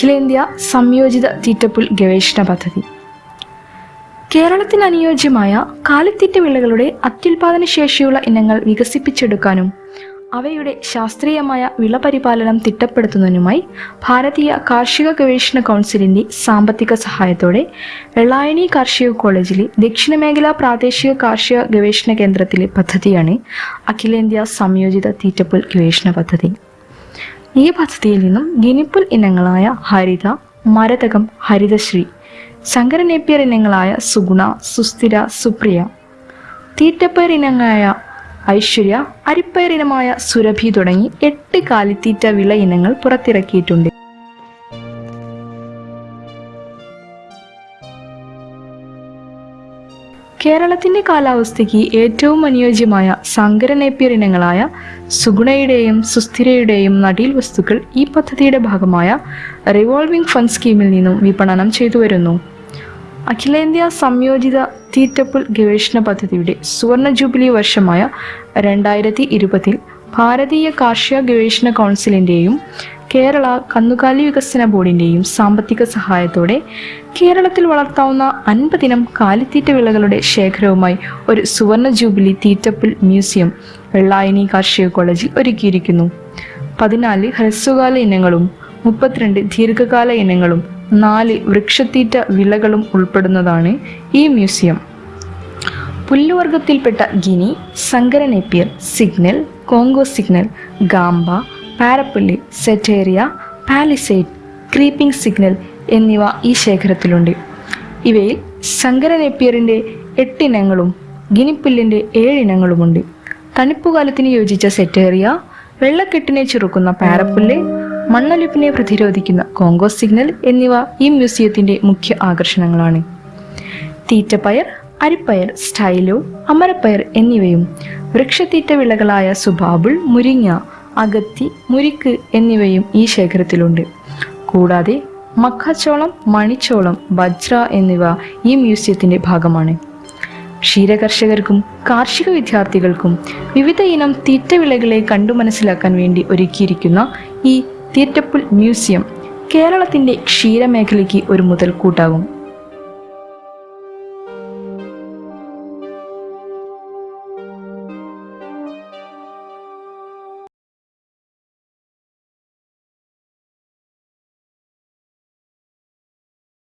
അഖിലേന്ത്യാ സംയോജിത തീറ്റപ്പുൽ ഗവേഷണ പദ്ധതി. കേരളത്തിന് അനുയോജ്യമായ കാലിത്തീറ്റ വിളകളുടെ അത്യുൽപാദന ശേഷിയുള്ള ഇനങ്ങൾ വികസിപ്പിച്ചെടുക്കാനും അവയുടെ ശാസ്ത്രീയമായ വിളപരിപാലനം തിട്ടപ്പെടുത്തുന്നതിനുമായി ഭാരതീയ കാർഷിക ഗവേഷണ കൗൺസിലിന്റെ സാമ്പത്തിക സഹായത്തോടെ വെള്ളായണി കാർഷിക കോളേജിലെ ദക്ഷിണ മേഖലാ പ്രാദേശിക കാർഷിക ഗവേഷണ കേന്ദ്രത്തിലെ പദ്ധതിയാണ് അഖിലേന്ത്യാ സംയോജിത തീറ്റപ്പുൽ ഗവേഷണ പദ്ധതി. ഈ പദ്ധതിയിൽ നിന്നും ഗിനിപ്പുൽ ഇനങ്ങളായ ഹരിത മരതകം ഹരിതശ്രീ ശങ്കര നേപ്പിയർ ഇനങ്ങളായ സുഗുണ സുസ്ഥിര സുപ്രിയ തീറ്റപ്പയർ ഇനങ്ങളായ ഐശ്വര്യ അരിപ്പയർ ഇനമായ സുരഭി തുടങ്ങി എട്ട് കാലിത്തീറ്റ വിള ഇനങ്ങൾ പുറത്തിറക്കിയിട്ടുണ്ട്. കേരളത്തിന്റെ കാലാവസ്ഥയ്ക്ക് ഏറ്റവും അനുയോജ്യമായ സങ്കര നേപ്പിയർ ഇനങ്ങളായ സുഗുണയുടെയും സുസ്ഥിരയുടെയും നടീൽ വസ്തുക്കൾ ഈ പദ്ധതിയുടെ ഭാഗമായ റിവോൾവിംഗ് ഫണ്ട് സ്കീമിൽ നിന്നും വിപണനം ചെയ്തു വരുന്നു. അഖിലേന്ത്യാ സംയോജിത തീറ്റപ്പുൽ ഗവേഷണ പദ്ധതിയുടെ സുവർണ ജൂബിലി വർഷമായ രണ്ടായിരത്തി ഇരുപതിൽ ഭാരതീയ കാർഷിക ഗവേഷണ കൗൺസിലിന്റെയും കേരള കന്നുകാലി വികസന ബോർഡിന്റെയും സാമ്പത്തിക സഹായത്തോടെ കേരളത്തിൽ വളർത്താവുന്ന അൻപതിനം കാലിത്തീറ്റ വിളകളുടെ ശേഖരവുമായി ഒരു സുവർണ ജൂബിലി തീറ്റപ്പിൽ മ്യൂസിയം വെള്ളായണി കാർഷിക കോളേജിൽ ഒരുക്കിയിരിക്കുന്നു. പതിനാല് ഹ്രസ്വകാല ഇനങ്ങളും മുപ്പത്തിരണ്ട് ദീർഘകാല ഇനങ്ങളും നാല് വൃക്ഷത്തീറ്റ വിളകളും ഉൾപ്പെടുന്നതാണ് ഈ മ്യൂസിയം. പുല്ലുവർഗത്തിൽപ്പെട്ട ഗിനി സങ്കരനെപ്പിയർ സിഗ്നൽ കോങ്കോ സിഗ്നൽ ഗാംബ പാരപ്പുല്ല് സെറ്റേറിയ പാലിസൈഡ് ക്രീപ്പിംഗ് സിഗ്നൽ എന്നിവ ഈ ശേഖരത്തിലുണ്ട്. ഇവയിൽ ശങ്കര നേപ്പിയറിന്റെ എട്ടിനങ്ങളും ഗിനിപ്പുല്ലിന്റെ ഏഴിനങ്ങളുമുണ്ട്. തണുപ്പുകാലത്തിന് യോജിച്ച സെറ്റേറിയ വെള്ളക്കെട്ടിനെ ചെറുക്കുന്ന പാരപ്പുല്ല് മണ്ണൊലിപ്പിനെ പ്രതിരോധിക്കുന്ന കോങ്കോ സിഗ്നൽ എന്നിവ ഈ മ്യൂസിയത്തിന്റെ മുഖ്യ ആകർഷണങ്ങളാണ്. തീറ്റപ്പയർ അരിപ്പയർ സ്റ്റൈലോ അമരപ്പയർ എന്നിവയും വൃക്ഷത്തീറ്റ വിളകളായ സുബാബുൾ മുരിങ്ങ അഗത്തി മുരിക്ക് എന്നിവയും ഈ ശേഖരത്തിലുണ്ട്. കൂടാതെ മക്കാച്ചോളം മണിച്ചോളം വജ്ര എന്നിവ ഈ മ്യൂസിയത്തിന്റെ ഭാഗമാണ്. ക്ഷീരകർഷകർക്കും കാർഷിക വിദ്യാർത്ഥികൾക്കും വിവിധ ഇനം തീറ്റവിളകളെ കണ്ടു മനസ്സിലാക്കാൻ വേണ്ടി ഒരുക്കിയിരിക്കുന്ന ഈ തീറ്റപ്പുൽ മ്യൂസിയം കേരളത്തിന്റെ ക്ഷീരമേഖലയ്ക്ക് ഒരു മുതൽക്കൂട്ടാകും.